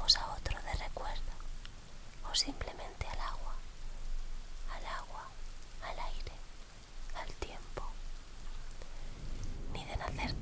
a otro de recuerdo o simplemente al agua, al agua, al aire, al tiempo, ni de nacer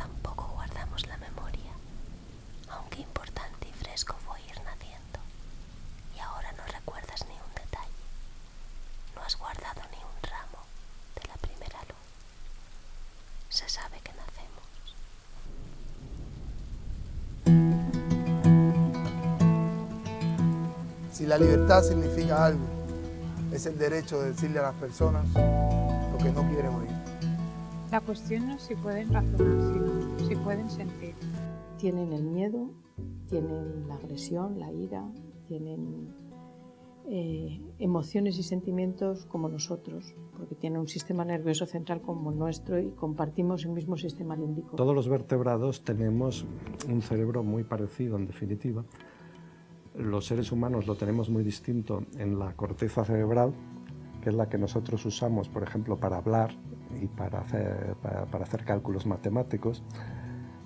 Si la libertad significa algo, es el derecho de decirle a las personas lo que no quieren oír. La cuestión no es si pueden razonar, sino si pueden sentir. Tienen el miedo, tienen la agresión, la ira, tienen eh, emociones y sentimientos como nosotros, porque tienen un sistema nervioso central como nuestro y compartimos el mismo sistema límbico. Todos los vertebrados tenemos un cerebro muy parecido, en definitiva. Los seres humanos lo tenemos muy distinto en la corteza cerebral, que es la que nosotros usamos, por ejemplo, para hablar y para hacer, para, hacer cálculos matemáticos.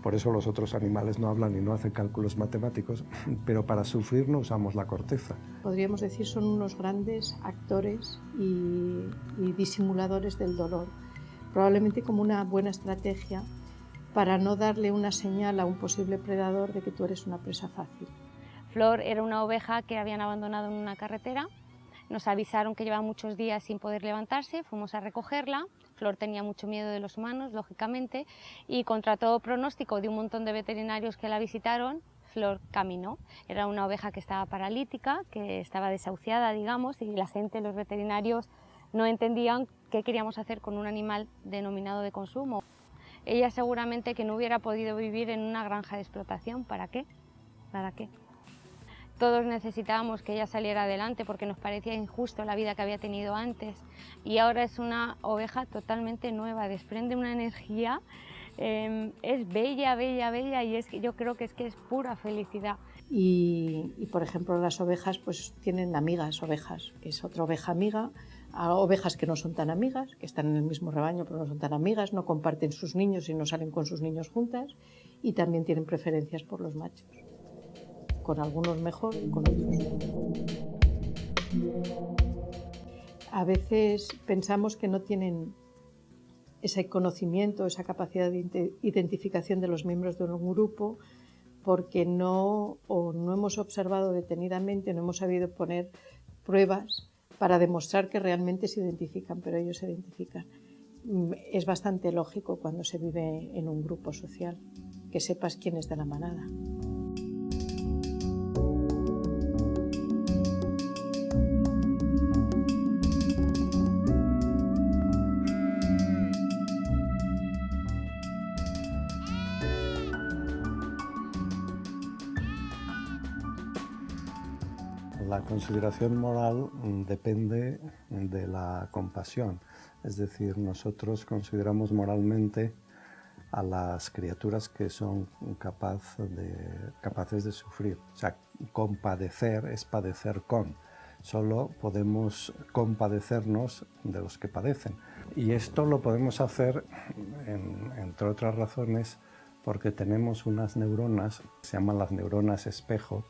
Por eso los otros animales no hablan y no hacen cálculos matemáticos, pero para sufrir no usamos la corteza. Podríamos decir son unos grandes actores y, y disimuladores del dolor, probablemente como una buena estrategia para no darle una señal a un posible predador de que tú eres una presa fácil. Flor era una oveja que habían abandonado en una carretera nos avisaron que llevaba muchos días sin poder levantarse, fuimos a recogerla. Flor tenía mucho miedo de los humanos, lógicamente, y contra todo pronóstico de un montón de veterinarios que la visitaron, Flor caminó. Era una oveja que estaba paralítica, que estaba desahuciada, digamos, y la gente, los veterinarios, no entendían qué queríamos hacer con un animal denominado de consumo. Ella seguramente que no hubiera podido vivir en una granja de explotación. ¿Para qué? ¿Para qué? Todos necesitábamos que ella saliera adelante porque nos parecía injusto la vida que había tenido antes. Y ahora es una oveja totalmente nueva, desprende una energía, em, es bella, bella, bella y es, yo creo que es que es pura felicidad. Y, por ejemplo las ovejas pues tienen amigas ovejas, que es otra oveja amiga, ovejas que no son tan amigas, que están en el mismo rebaño pero no son tan amigas, no comparten sus niños y no salen con sus niños juntas. Y también tienen preferencias por los machos con algunos mejor y con otros A veces pensamos que no tienen ese conocimiento, esa capacidad de identificación de los miembros de un grupo porque no, o no hemos observado detenidamente, no hemos sabido poner pruebas para demostrar que realmente se identifican, pero ellos se identifican. Es bastante lógico cuando se vive en un grupo social, que sepas quién es de la manada. La consideración moral mm, depende de la compasión, es decir, nosotros consideramos moralmente a las criaturas que son capaces de sufrir. O sea, compadecer es padecer con. Solo podemos compadecernos de los que padecen. Y esto lo podemos hacer, entre otras razones, porque tenemos unas neuronas, se llaman las neuronas espejo,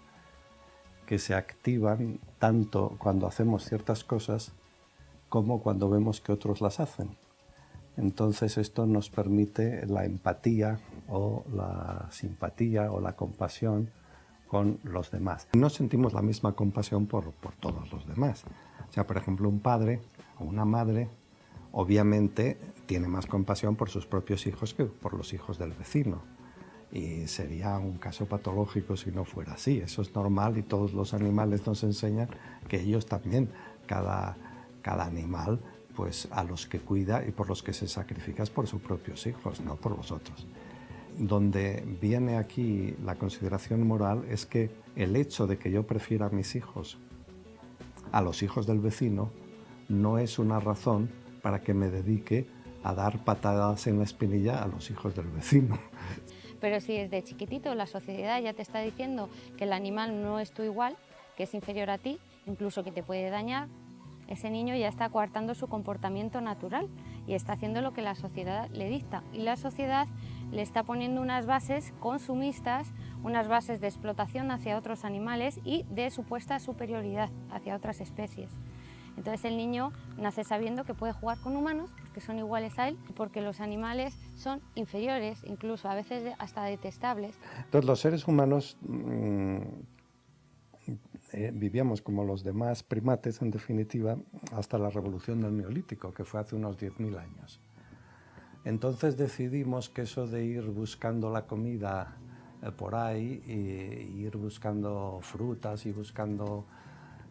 que se activan tanto cuando hacemos ciertas cosas como cuando vemos que otros las hacen. Entonces esto nos permite la empatía o la simpatía o la compasión con los demás. No sentimos la misma compasión por, por todos los demás. O sea, por ejemplo, un padre o una madre obviamente tiene más compasión por sus propios hijos que por los hijos del vecino y sería un caso patológico si no fuera así. Eso es normal y todos los animales nos enseñan que ellos también, cada, cada animal, pues a los que cuida y por los que se sacrifica es por sus propios hijos, no por los otros. Donde viene aquí la consideración moral es que el hecho de que yo prefiera a mis hijos a los hijos del vecino no es una razón para que me dedique a dar patadas en la espinilla a los hijos del vecino. Pero si desde chiquitito la sociedad ya te está diciendo que el animal no es tu igual, que es inferior a ti, incluso que te puede dañar, ese niño ya está coartando su comportamiento natural y está haciendo lo que la sociedad le dicta. Y la sociedad le está poniendo unas bases consumistas, unas bases de explotación hacia otros animales y de supuesta superioridad hacia otras especies. Entonces el niño nace sabiendo que puede jugar con humanos porque son iguales a él, porque los animales son inferiores, incluso a veces hasta detestables. Entonces los seres humanos mm, eh, vivíamos como los demás primates, en definitiva, hasta la revolución del Neolítico, que fue hace unos 10.000 años. Entonces decidimos que eso de ir buscando la comida eh, por ahí, y ir buscando frutas y buscando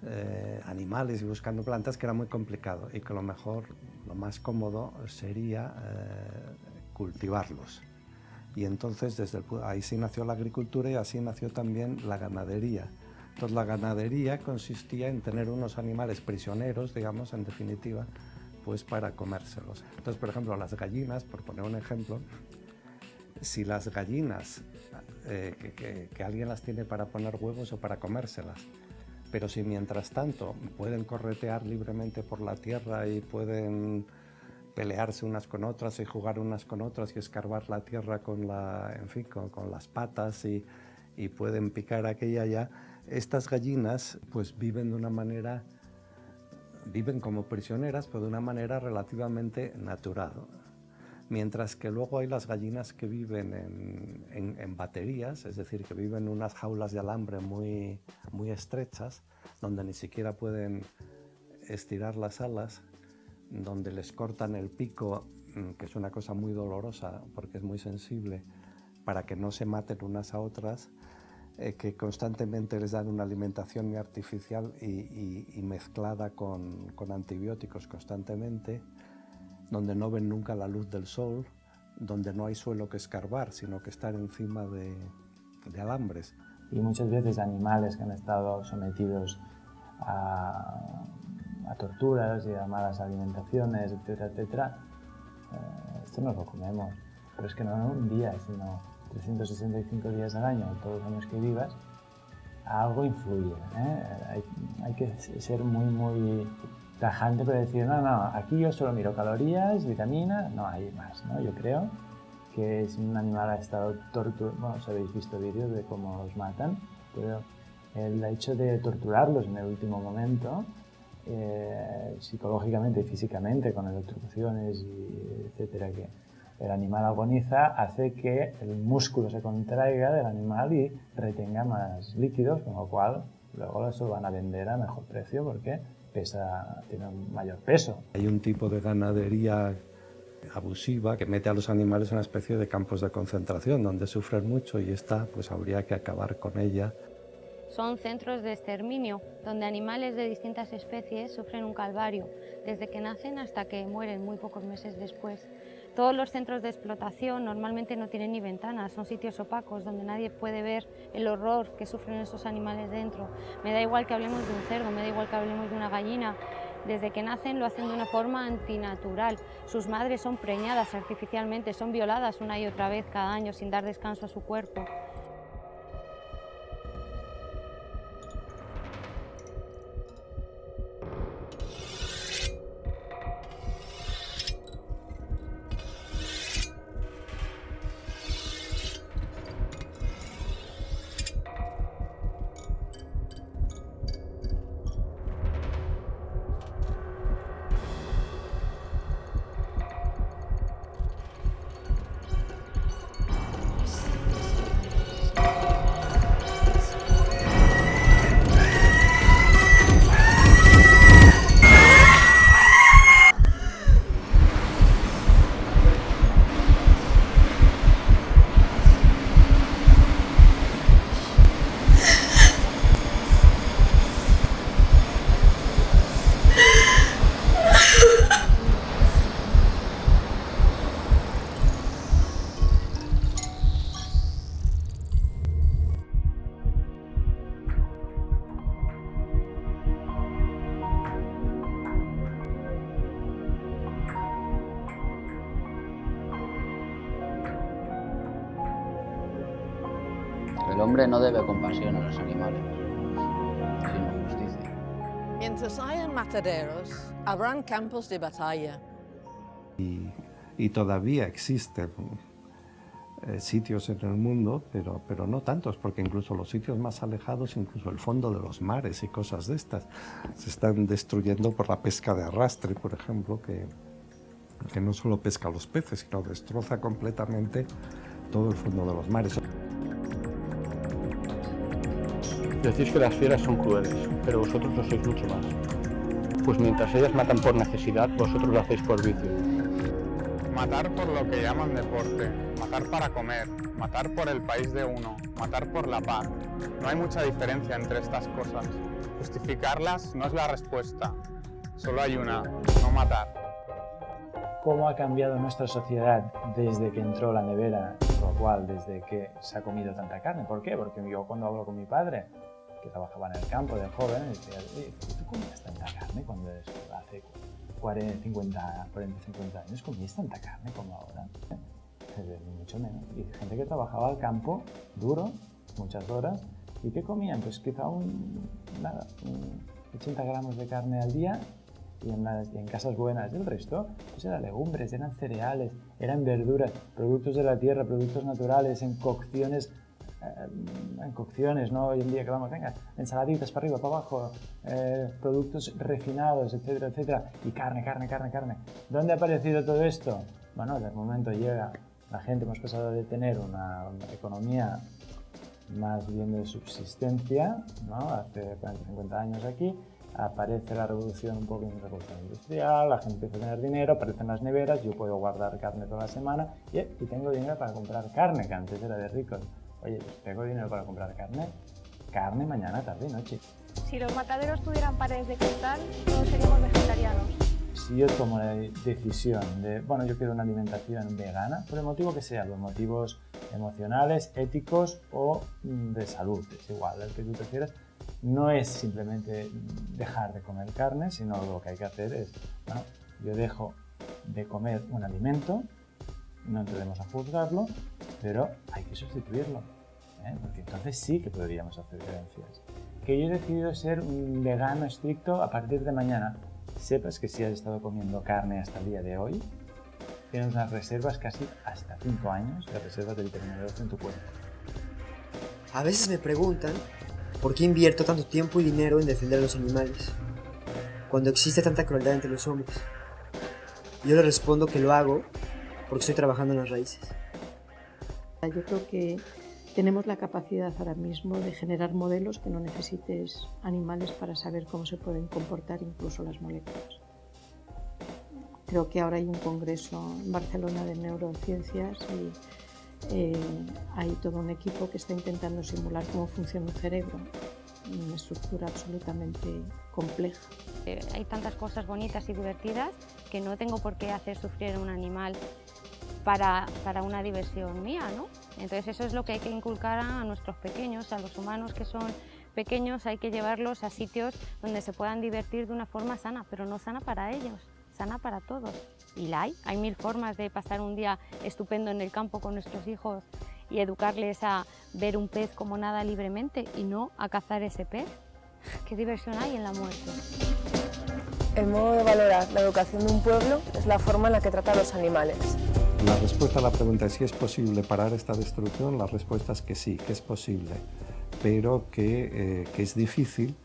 eh, animales y buscando plantas que era muy complicado y que lo mejor, lo más cómodo sería eh, cultivarlos. Y entonces desde ahí sí nació la agricultura y así nació también la ganadería. Entonces la ganadería consistía en tener unos animales prisioneros, digamos, en definitiva, pues para comérselos. Entonces, por ejemplo, las gallinas, por poner un ejemplo, si las gallinas, eh, que, alguien las tiene para poner huevos o para comérselas, pero si mientras tanto pueden corretear libremente por la tierra y pueden pelearse unas con otras y jugar unas con otras y escarbar la tierra con, la, en fin, con, las patas y, y, pueden picar aquella ya, estas gallinas pues viven de una manera, viven como prisioneras, pero de una manera relativamente natural. Mientras que luego hay las gallinas que viven en, en, baterías, es decir, que viven en unas jaulas de alambre muy, muy estrechas, donde ni siquiera pueden estirar las alas, donde les cortan el pico, mm, que es una cosa muy dolorosa porque es muy sensible, para que no se maten unas a otras, eh, que constantemente les dan una alimentación artificial y, mezclada con, antibióticos constantemente, donde no ven nunca la luz del sol, donde no hay suelo que escarbar, sino que estar encima de, alambres. Y muchas veces animales que han estado sometidos a, torturas y a malas alimentaciones, etcétera, etcétera, eh, esto no lo comemos. Pero es que no un día, sino 365 días al año, todos los años que vivas, algo influye. ¿eh? Hay, que ser muy, muy tajante para decir, no, no, aquí yo solo miro calorías, vitaminas, no hay más. ¿no? Yo creo que si un animal ha estado torturado, bueno, os habéis visto vídeos de cómo los matan, pero el hecho de torturarlos en el último momento, eh, psicológicamente y físicamente, con electrocuciones, y etcétera, que, el animal agoniza hace que el músculo se contraiga del animal y retenga más líquidos, con lo cual luego eso van a vender a mejor precio porque pesa, tiene un mayor peso. Hay un tipo de ganadería abusiva que mete a los animales en una especie de campos de concentración donde sufren mucho y esta pues habría que acabar con ella. Son centros de exterminio donde animales de distintas especies sufren un calvario desde que nacen hasta que mueren muy pocos meses después. Todos los centros de explotación normalmente no tienen ni ventanas, son sitios opacos donde nadie puede ver el horror que sufren esos animales dentro. Me da igual que hablemos de un cerdo, me da igual que hablemos de una gallina. Desde que nacen lo hacen de una forma antinatural. Sus madres son preñadas artificialmente, son violadas una y otra vez cada año sin dar descanso a su cuerpo. El hombre no debe compasión a los animales, sino justicia. Mientras hayan mataderos, habrán campos de batalla. Y, todavía existen eh, sitios en el mundo, pero, pero no tantos, porque incluso los sitios más alejados, incluso el fondo de los mares y cosas de estas, se están destruyendo por la pesca de arrastre, por ejemplo, que, que no solo pesca los peces, sino destroza completamente todo el fondo de los mares. Decís que las fieras son crueles, pero vosotros lo sois mucho más. Pues mientras ellas matan por necesidad, vosotros lo hacéis por vicio. Matar por lo que llaman deporte, matar para comer, matar por el país de uno, matar por la paz. No hay mucha diferencia entre estas cosas. Justificarlas no es la respuesta, solo hay una, no matar. ¿Cómo ha cambiado nuestra sociedad desde que entró la nevera, lo cual desde que se ha comido tanta carne? ¿Por qué? Porque yo cuando hablo con mi padre, que trabajaba en el campo de joven, decía, ¿tú comías tanta carne cuando hace 40, 50, 40, 50 años? ¿Comías tanta carne como ahora? Mucho menos. Y gente que trabajaba al campo duro, muchas horas, ¿y qué comían? Pues quizá un, nada, un 80 gramos de carne al día y en, casas buenas. El resto pues eran legumbres, eran cereales, eran verduras, productos de la tierra, productos naturales, en cocciones, en cocciones, ¿no? Hoy en día que vamos, venga, ensaladitas para arriba, para abajo, eh, productos refinados, etcétera, etcétera, y carne, carne, carne, carne. ¿Dónde ha aparecido todo esto? Bueno, de momento llega la gente, hemos pasado de tener una, economía más bien de subsistencia, ¿no? hace 40, 50 años aquí, aparece la revolución, un poco en revolución industrial, la gente empieza a tener dinero, aparecen las neveras, yo puedo guardar carne toda la semana y, y tengo dinero para comprar carne, que antes era de ricos. Oye, pues tengo dinero para comprar carne, carne mañana, tarde y noche. Si los mataderos tuvieran paredes de cristal, todos seríamos vegetarianos. Si yo tomo la decisión de, bueno, yo quiero una alimentación vegana, por el motivo que sea, los motivos emocionales, éticos o mm, de salud, es igual, el que tú prefieras, no es simplemente dejar de comer carne, sino lo que hay que hacer es, bueno, yo dejo de comer un alimento, no tendremos a juzgarlo, pero hay que sustituirlo, ¿eh? porque entonces sí que podríamos hacer diferencias. Que yo he decidido ser un vegano estricto a partir de mañana. Sepas que si has estado comiendo carne hasta el día de hoy, tienes unas reservas casi hasta 5 años de reservas de vitamina en tu cuerpo. A veces me preguntan ¿Por qué invierto tanto tiempo y dinero en defender a los animales? Cuando existe tanta crueldad entre los hombres. Yo le respondo que lo hago porque estoy trabajando en las raíces. Yo creo que tenemos la capacidad ahora mismo de generar modelos que no necesites animales para saber cómo se pueden comportar incluso las moléculas. Creo que ahora hay un congreso en Barcelona de neurociencias y eh, hay todo un equipo que está intentando simular cómo funciona un cerebro, una estructura absolutamente compleja. Eh, hay tantas cosas bonitas y divertidas que no tengo por qué hacer sufrir a un animal para, para, una diversión mía, ¿no? Entonces eso es lo que hay que inculcar a nuestros pequeños, a los humanos que son pequeños, hay que llevarlos a sitios donde se puedan divertir de una forma sana, pero no sana para ellos, sana para todos y la hay. Hay mil formas de pasar un día estupendo en el campo con nuestros hijos y educarles a ver un pez como nada libremente y no a cazar ese pez. ¿Qué diversión hay en la muerte? El modo de valorar la educación de un pueblo es la forma en la que trata a los animales. La respuesta a la pregunta es si es posible parar esta destrucción, la respuesta es que sí, que es posible, pero que, eh, que es difícil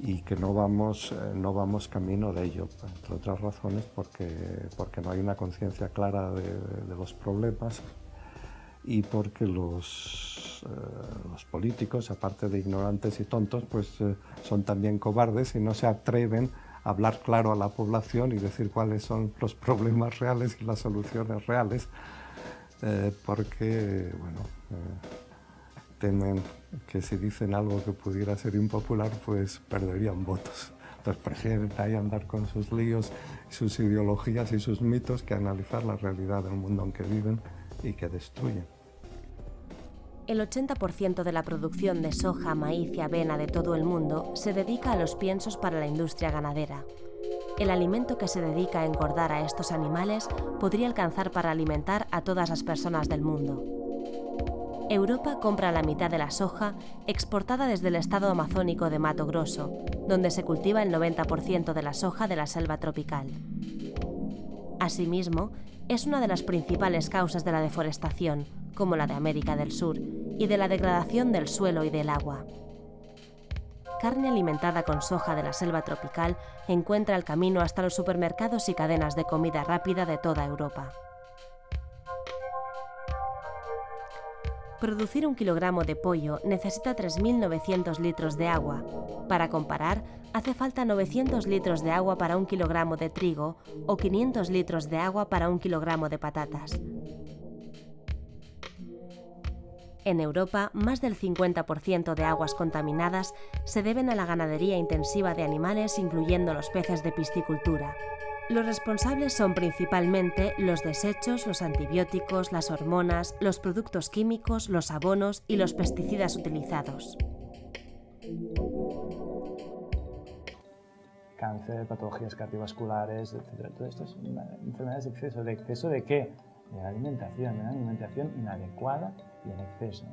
y que no vamos, eh, no vamos camino de ello, entre otras razones porque, porque no hay una conciencia clara de, los problemas y porque los, eh, los, políticos, aparte de ignorantes y tontos, pues eh, son también cobardes y no se atreven hablar claro a la población y decir cuáles son los problemas reales y las soluciones reales, eh, porque, bueno, temen que si dicen algo que pudiera ser impopular, pues perderían votos. Entonces prefieren ahí andar con sus líos, sus ideologías y sus mitos que analizar la realidad del mundo en que viven y que destruyen. El 80% de la producción de soja, maíz y avena de todo el mundo se dedica a los piensos para la industria ganadera. El alimento que se dedica a engordar a estos animales podría alcanzar para alimentar a todas las personas del mundo. Europa compra la mitad de la soja exportada desde el estado amazónico de Mato Grosso, donde se cultiva el 90% de la soja de la selva tropical. Asimismo, es una de las principales causas de la deforestación, como la de América del Sur, y de la degradación del suelo y del agua. Carne alimentada con soja de la selva tropical encuentra el camino hasta los supermercados y cadenas de comida rápida de toda Europa. Producir un kilogramo de pollo necesita 3.900 litros de agua. Para comparar, hace falta 900 litros de agua para un kilogramo de trigo o 500 litros de agua para un kilogramo de patatas. En Europa, más del 50% de aguas contaminadas se deben a la ganadería intensiva de animales, incluyendo los peces de piscicultura. Los responsables son principalmente los desechos, los antibióticos, las hormonas, los productos químicos, los abonos y los pesticidas utilizados. Cáncer, patologías cardiovasculares, etc. Todo esto es enfermedades de exceso. ¿De exceso de qué? De alimentación, de una alimentación inadecuada y en exceso.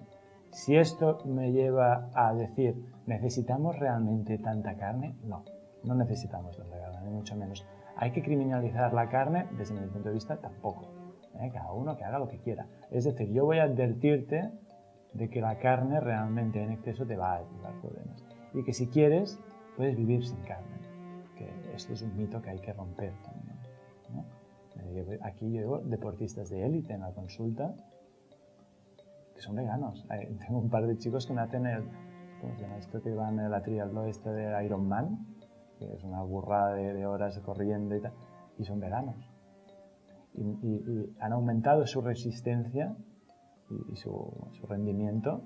Si esto me lleva a decir, ¿necesitamos realmente tanta carne? No, no necesitamos tanta carne, ni mucho menos. ¿Hay que criminalizar la carne? Desde mi punto de vista, tampoco. ¿eh? Cada uno que haga lo que quiera. Es decir, yo voy a advertirte de que la carne realmente en exceso te va a llevar problemas. Y que si quieres, puedes vivir sin carne. Que esto es un mito que hay que romper también. Eh, aquí llevo deportistas de élite en la consulta que son veganos. Tengo un par de chicos que me hacen el, ¿cómo se llama esto que van en la triatlón este de Ironman? que es una burrada de, horas corriendo y tal, y son veganos. Y, han aumentado su resistencia y, su, su rendimiento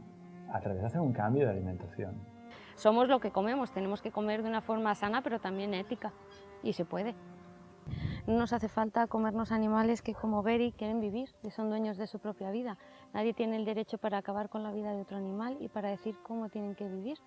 a través de hacer un cambio de alimentación. Somos lo que comemos, tenemos que comer de una forma sana pero también ética y se puede. No nos hace falta comernos animales que como Beri quieren vivir y son dueños de su propia vida. Nadie tiene el derecho para acabar con la vida de otro animal y para decir cómo tienen que vivir.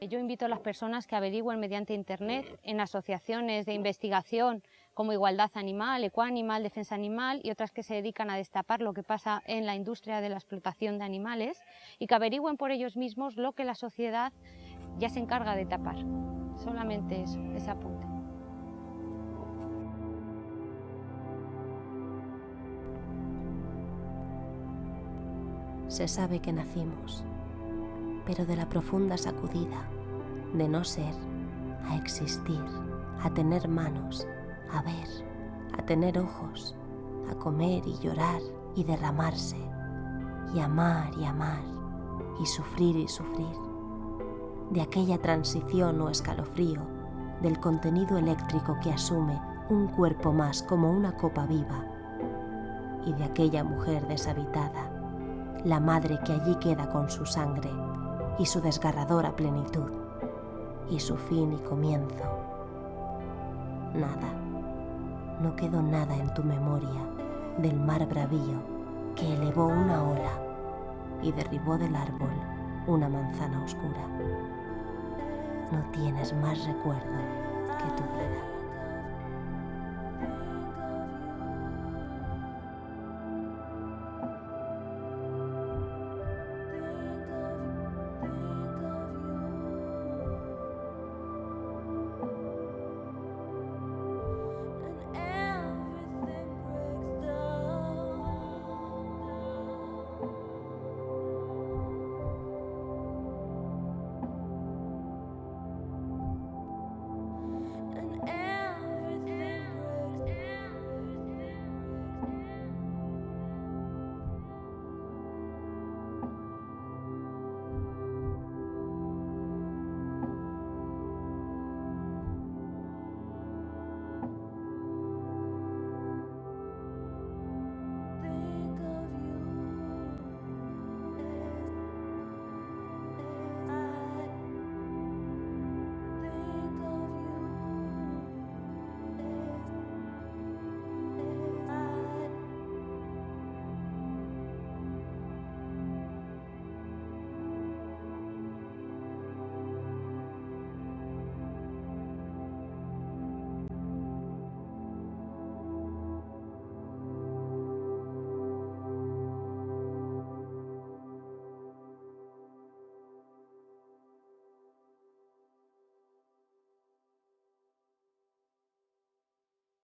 Yo invito a las personas que averigüen mediante Internet en asociaciones de investigación como Igualdad Animal, Ecoanimal, Defensa Animal y otras que se dedican a destapar lo que pasa en la industria de la explotación de animales y que averigüen por ellos mismos lo que la sociedad ya se encarga de tapar. Solamente eso, ese apunte. Se sabe que nacimos pero de la profunda sacudida, de no ser, a existir, a tener manos, a ver, a tener ojos, a comer y llorar y derramarse, y amar y amar, y sufrir y sufrir, de aquella transición o escalofrío, del contenido eléctrico que asume un cuerpo más como una copa viva, y de aquella mujer deshabitada, la madre que allí queda con su sangre y su desgarradora plenitud, y su fin y comienzo. Nada, no quedó nada en tu memoria del mar bravío que elevó una ola y derribó del árbol una manzana oscura. No tienes más recuerdo que tu vida.